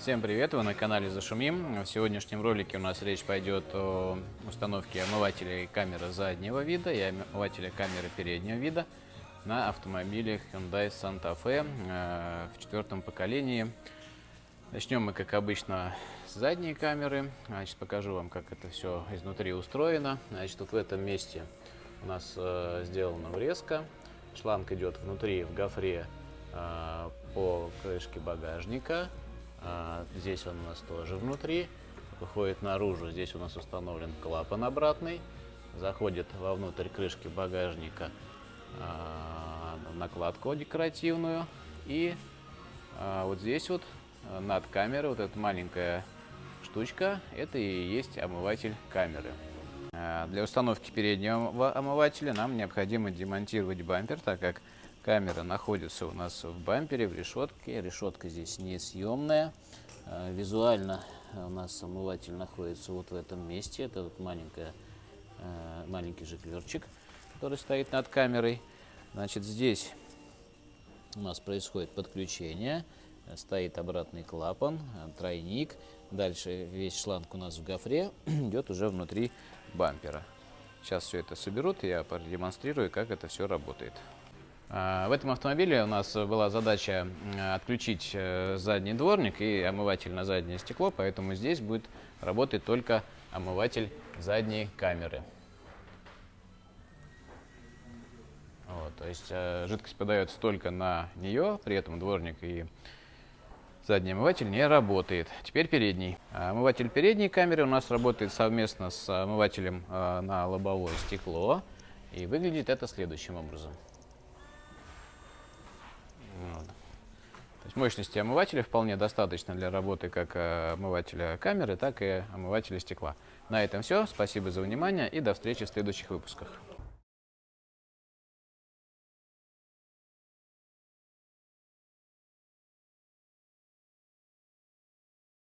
Всем привет, вы на канале Зашумим. В сегодняшнем ролике у нас речь пойдет о установке омывателей камеры заднего вида и омывателя камеры переднего вида на автомобилях Hyundai Santa Fe э, в четвертом поколении. Начнем мы, как обычно, с задней камеры. Значит, покажу вам, как это все изнутри устроено. Значит, вот в этом месте у нас э, сделана врезка. Шланг идет внутри в гофре э, по крышке багажника. А, здесь он у нас тоже внутри. Выходит наружу. Здесь у нас установлен клапан обратный. Заходит вовнутрь крышки багажника а, накладку декоративную. И а, вот здесь вот над камерой вот эта маленькая штучка, это и есть омыватель камеры. Для установки переднего омывателя нам необходимо демонтировать бампер, так как Камера находится у нас в бампере, в решетке. Решетка здесь несъемная. А, визуально у нас омыватель находится вот в этом месте. Это вот маленькая, а, маленький жиклерчик, который стоит над камерой. Значит, здесь у нас происходит подключение. Стоит обратный клапан, тройник. Дальше весь шланг у нас в гофре идет уже внутри бампера. Сейчас все это соберут, я продемонстрирую, как это все работает. А, в этом автомобиле у нас была задача отключить э, задний дворник и омыватель на заднее стекло, поэтому здесь будет работать только омыватель задней камеры. Вот, то есть э, жидкость подается только на нее, при этом дворник и задний омыватель не работает. Теперь передний. А, омыватель передней камеры у нас работает совместно с омывателем э, на лобовое стекло. И выглядит это следующим образом. То есть мощности омывателя вполне достаточно для работы как э, омывателя камеры, так и омывателя стекла. На этом все. Спасибо за внимание и до встречи в следующих выпусках.